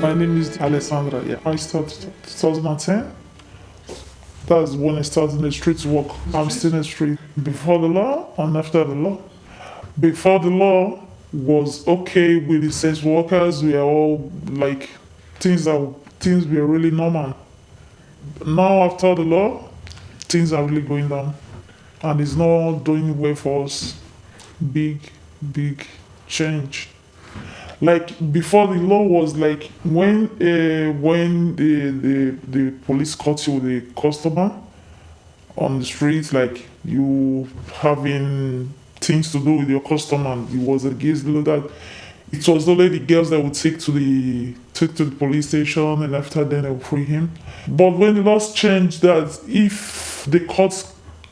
My name is Alessandra. Yeah, I started 2010. That's when I started in the street work. I'm still in the street before the law and after the law. Before the law was okay with the sex workers. We are all like things are things were really normal. Now after the law, things are really going down, and it's not doing well for us. Big, big change like before the law was like when uh, when the, the the police caught you with a customer on the street like you having things to do with your customer and it was against the law that it was only the girls that would take to the take to the police station and after then they would free him. But when the laws changed that if the court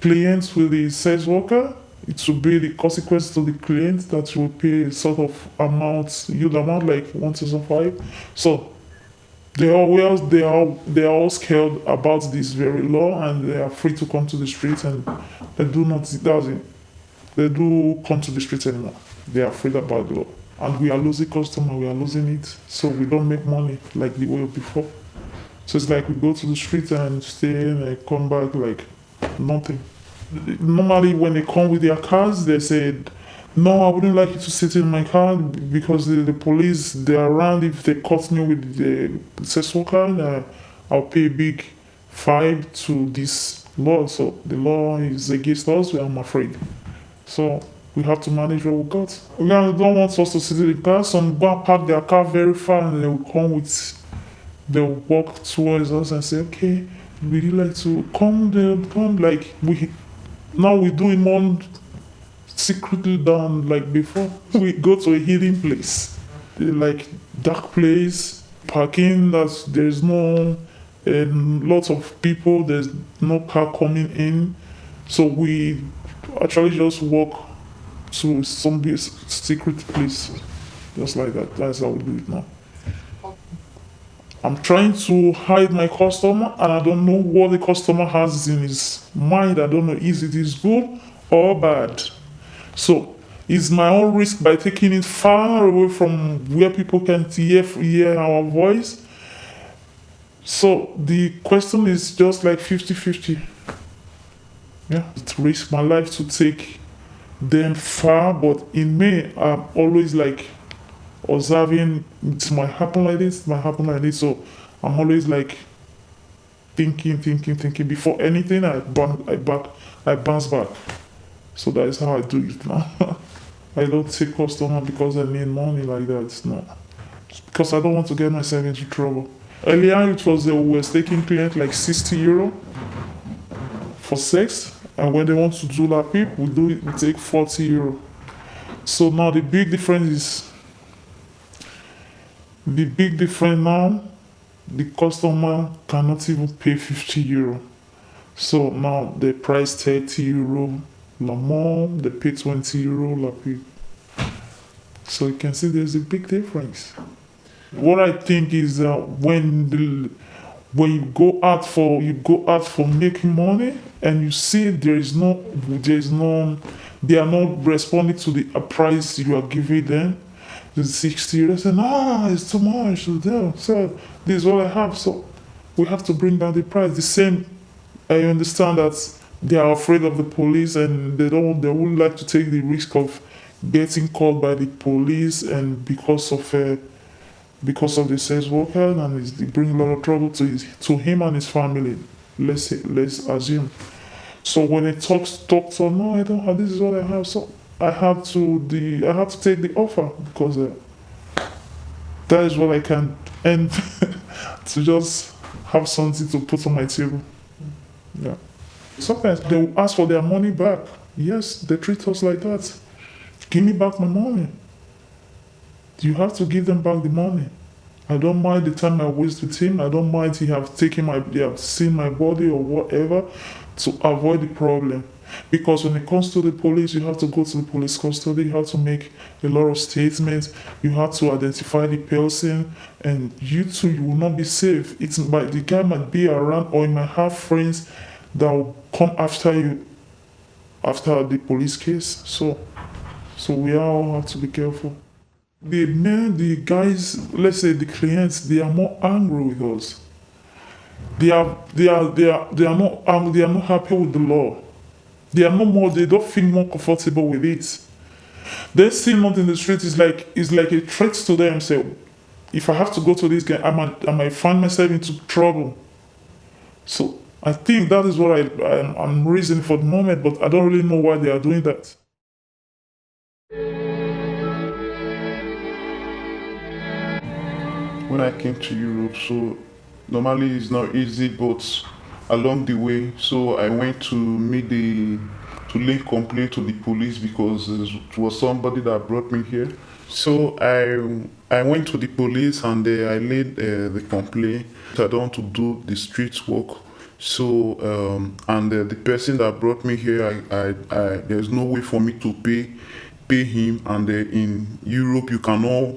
clients with the sex worker it will be the consequence to the client that will pay a sort of amount, huge amount like one thousand five. So they are well, they are they are all scared about this very law and they are free to come to the streets and they do not it. They do come to the streets anymore. They are afraid about the law. And we are losing customer, we are losing it. So we don't make money like the way before. So it's like we go to the street and stay and come back like nothing normally when they come with their cars, they said, no, I wouldn't like you to sit in my car because the, the police, they're around. If they caught me with the sex worker, uh, I'll pay a big fine to this law. So the law is against us, I'm afraid. So we have to manage what we got. We don't want us to sit in the car. Some go and park their car very far and they will come with, they'll walk towards us and say, okay, would you like to come there, come like we now we do it more secretly down like before. We go to a hidden place, like dark place, parking. That there's no and lots of people. There's no car coming in, so we actually just walk to some secret place, just like that. That's how we do it now. I'm trying to hide my customer and I don't know what the customer has in his mind. I don't know is it is good or bad. So it's my own risk by taking it far away from where people can hear, hear our voice. So the question is just like 50-50. Yeah, it risks my life to take them far, but in me, I'm always like observing it might happen like this, it might happen like this. So I'm always like thinking, thinking, thinking. Before anything, I bounce, I back, I bounce back. So that is how I do it now. I don't take customer because I need money like that. No, because I don't want to get myself into trouble. Earlier, it was a we was taking client like 60 euro for sex, and when they want to do that, people we do it, we take 40 euro. So now the big difference is the big difference now, the customer cannot even pay 50 euro. So now they price 30 euro, la more, they pay 20 euro, pay. So you can see there's a big difference. What I think is uh, when the when you go out for you go out for making money and you see there is no there is no they are not responding to the price you are giving them 60 they said ah it's too much so, this is what i have. So we have to bring down the price. The same i understand that they are afraid of the police and they don't they wouldn't like to take the risk of getting caught by the police and because of uh, because of the sex worker and it bring a lot of trouble to his, to him and his family let's say, let's assume. So when he talks talks on no i don't have this is what i have. So I have to the I have to take the offer because uh, that is what I can and to just have something to put on my table. Yeah. Sometimes they will ask for their money back. Yes, they treat us like that. Give me back my money. You have to give them back the money. I don't mind the time I waste with him. I don't mind he have taken my, they have seen my body or whatever to avoid the problem. Because when it comes to the police, you have to go to the police custody, you have to make a lot of statements, you have to identify the person, and you too, you will not be safe. It's but the guy might be around, or you might have friends that will come after you after the police case. So, so we all have to be careful. the men, the guys, let's say the clients, they are more angry with us. They are, they are, they are, they are not, um, they are not happy with the law. They are no more. They don't feel more comfortable with it. They see not in the street is like is like a threat to them. Say, if I have to go to this guy, I might, I might find myself into trouble. So I think that is what I, I I'm reasoning for the moment, but I don't really know why they are doing that. when I came to Europe. So normally it's not easy, but along the way, so I went to meet the to link complaint to the police because it was somebody that brought me here. So I I went to the police and uh, I laid uh, the complaint. I don't want to do the street work. So um, and uh, the person that brought me here, I, I, I, there's no way for me to pay pay him. And uh, in Europe, you cannot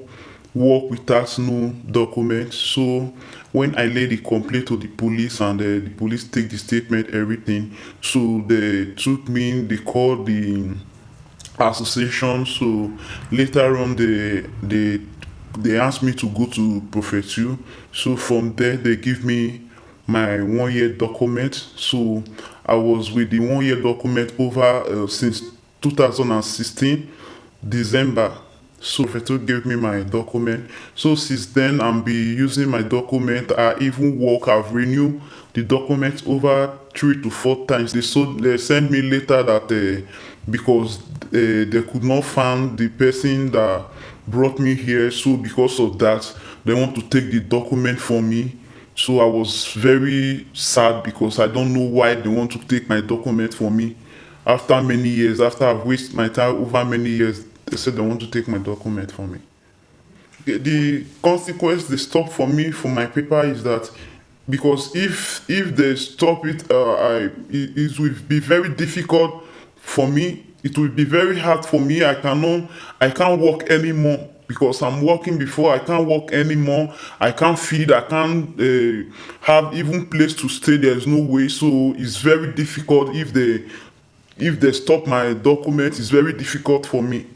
work without no documents. So when I laid the complaint to the police and uh, the police take the statement, everything, so they took me, they called the association. So later on, they they they asked me to go to Prefecture. So from there, they give me my one year document. So I was with the one year document over uh, since 2016 December so Feto gave me my document. So since then, I'm be using my document. I even work. I've renewed the document over three to four times. They so they sent me later that uh, because uh, they could not find the person that brought me here. So because of that, they want to take the document from me. So I was very sad because I don't know why they want to take my document from me. After many years, after I've wasted my time over many years, said they want to take my document from me. The, consequence they stop for me for my paper is that because if if they stop it, uh, I it, it will be very difficult for me. It will be very hard for me. I cannot I can't work anymore because I'm working before. I can't work anymore. I can't feed. I can't uh, have even place to stay. There's no way. So it's very difficult if they if they stop my document. It's very difficult for me.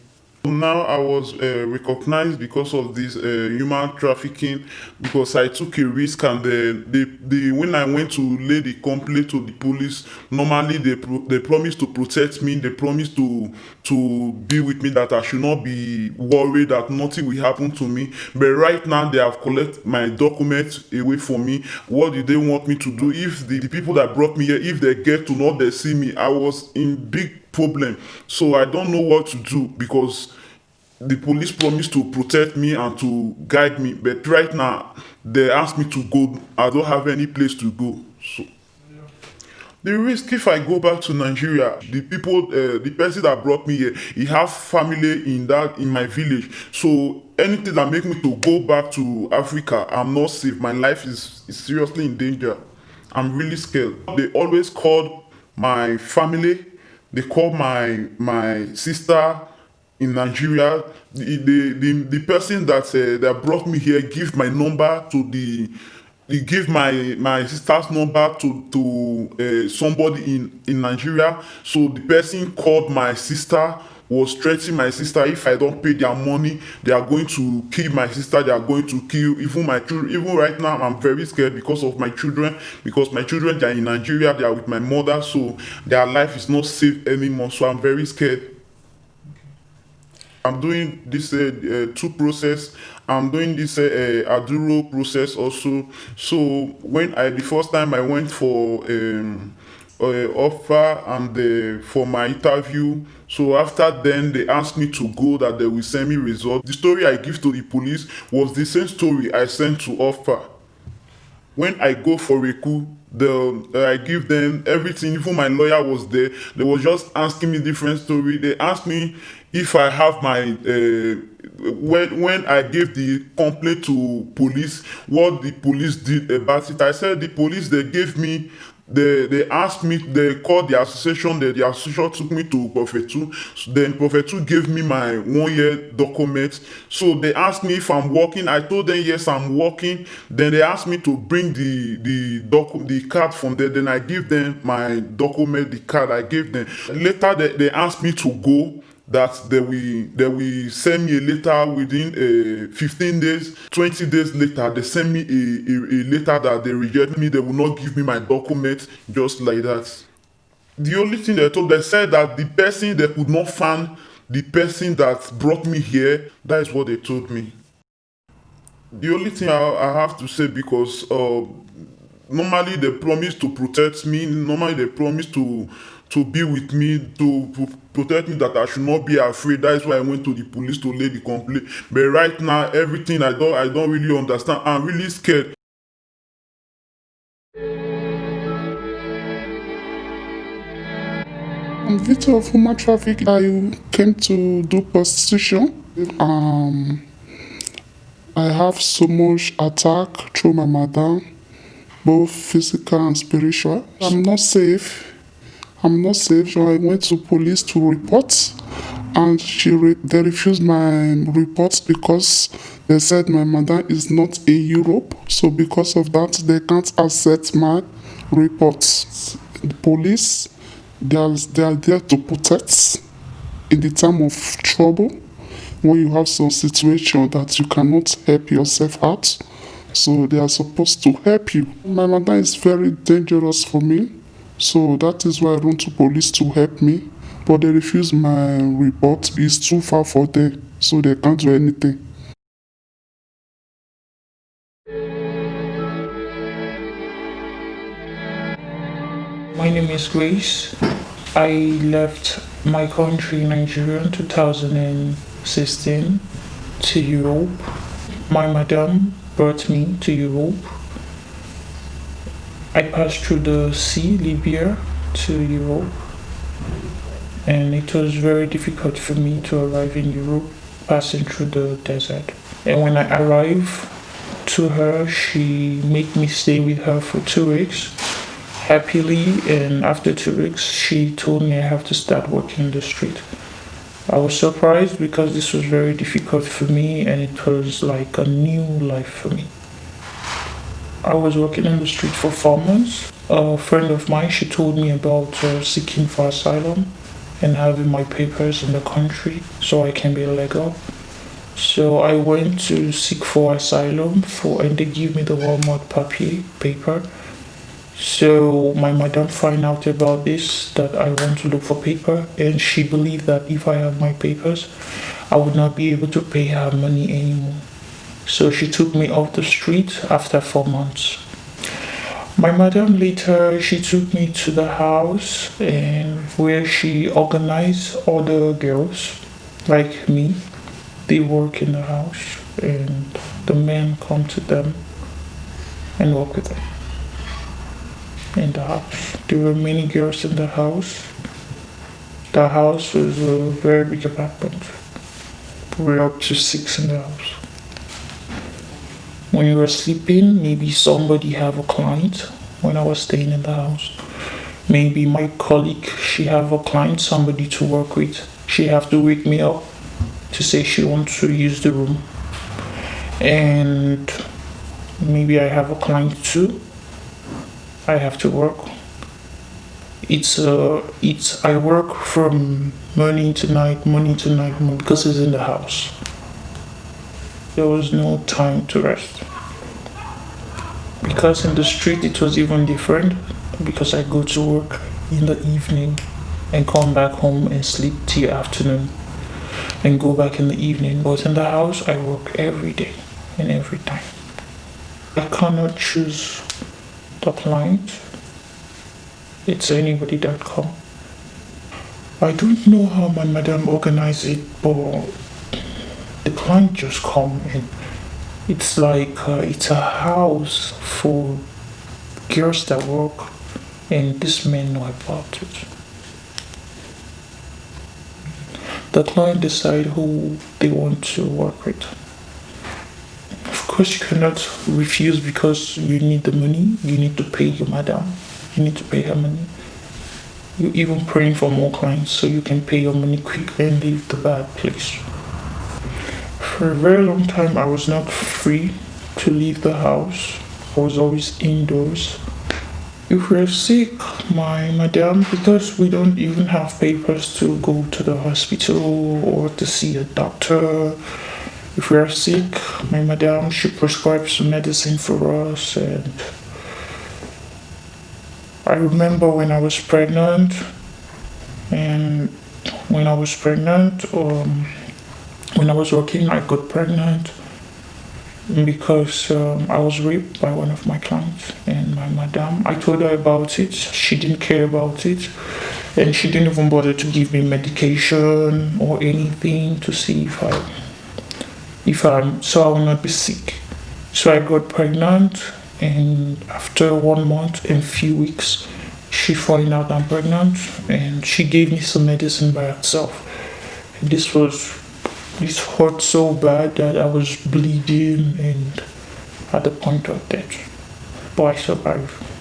Now I was uh, recognized because of this uh, human trafficking because I took a risk and uh, they, they, when I went to lay the complaint to the police, normally they pro they promised to protect me, they promised to to be with me that I should not be worried that nothing will happen to me. But right now they have collected my documents away from me. What do they want me to do? If the, the people that brought me here, if they get to know they see me, I was in big problem. So I don't know what to do because the police promised to protect me and to guide me. But right now, they ask me to go. I don't have any place to go. So the risk if I go back to Nigeria, the people, uh, the person that brought me here, he have family in that in my village. So anything that make me to go back to Africa, I'm not safe. My life is, is seriously in danger. I'm really scared. They always called my family they call my my sister in Nigeria. The the the, the person that uh, that brought me here give my number to the he give my my sister's number to to uh, somebody in in Nigeria. So the person called my sister was threatening my sister if I don't pay their money, they are going to kill my sister, they are going to kill even my children. Even right now, I'm very scared because of my children, because my children they are in Nigeria, they are with my mother, so their life is not safe anymore. So I'm very scared. I'm doing this uh, uh, two process. I'm doing this uh, uh, Aduro process also. So when I the first time I went for um, uh, offer and uh, for my interview. So after then, they asked me to go that they will send me results. The story I give to the police was the same story I sent to offer. When I go for a coup, the uh, I give them everything. Even my lawyer was there. They was just asking me different story. They asked me if I have my uh, when when I gave the complaint to police, what the police did about it. I said the police they gave me they they asked me they called the association the, the association took me to prophet 2 so then prophet 2 gave me my one year document. So they asked me if i'm working. I told them yes i'm working. Then they asked me to bring the the doc the card from there. Then i give them my document the card i gave them. Later they, they asked me to go that they will they will send me a letter within uh, 15 days 20 days later they send me a, a, a letter that they reject me they will not give me my document just like that. The only thing they told they said that the person they could not find the person that brought me here that is what they told me. The only thing i, I have to say because uh, normally they promise to protect me normally they promise to to be with me to, to protect me that i should not be afraid that is why i went to the police to lay the complaint but right now everything i don't i don't really understand i'm really scared I'm victim of human traffic. I came to do prostitution. Um, I have so much attack through my mother, both physical and spiritual. I'm not safe. I'm not safe. So I went to police to report, and she re- they refused my reports because they said my mother is not in Europe. So because of that, they can't accept my reports. The police, they are, they are there to protect in the time of trouble when you have some situation that you cannot help yourself out. So they are supposed to help you. My mother is very dangerous for me. So that is why I went to police to help me. But they refuse my report. It's too far for them. So they can't do anything. My name is Grace. I left my country, Nigeria, in 2016 to Europe. My madam brought me to Europe. I passed through the sea, Libya, to Europe. And it was very difficult for me to arrive in Europe, passing through the desert. And when I arrived to her, she made me stay with her for two weeks happily and after two weeks she told me i have to start working in the street i was surprised because this was very difficult for me and it was like a new life for me i was working in the street for four months. A friend of mine she told me about uh, seeking for asylum and having my papers in the country so i can be legal so I went to seek for asylum for and they give me the Walmart papier paper. So my madam find out about this that I want to look for paper and she believed that if I have my papers I would not be able to pay her money anymore. So she took me off the street after four months. My madam later she took me to the house and where she organized other girls like me. They work in the house and the men come to them and work with them in the house. There were many girls in the house. The house was a very big apartment. We were up to six in the house. When you were sleeping, maybe somebody have a client when I was staying in the house. Maybe my colleague, she have a client, somebody to work with. She have to wake me up to say she wants to use the room. And maybe I have a client too I have to work. It's uh, it's I work from morning to night, morning to night, because it's in the house. There was no time to rest. Because in the street it was even different. Because I go to work in the evening and come back home and sleep till afternoon and go back in the evening. But in the house I work every day and every time. I cannot choose the client. It's anybody.com. I don't know how my madam organized it, but the client just come and it's like uh, it's a house for girls that work and this men know about it. The client decide who they want to work with. Of course you cannot refuse because you need the money you need to pay your madam you need to pay her money. You're even praying for more clients so you can pay your money quickly and leave the bad place for a very long time i was not free to leave the house i was always indoors If we're sick, my madam, because we don't even have papers to go to the hospital or to see a doctor, if we are sick, my madam, she prescribes medicine for us. And I remember when I was pregnant, and when I was pregnant, um, when I was working, I got pregnant because um, I was raped by one of my clients and my madam. I told her about it. She didn't care about it, and she didn't even bother to give me medication or anything to see if I, if I'm, so I will not be sick. So I got pregnant, and after one month and few weeks, she found out I'm pregnant, and she gave me some medicine by herself. This was this hurt so bad that I was bleeding and at the point of death. But I survived.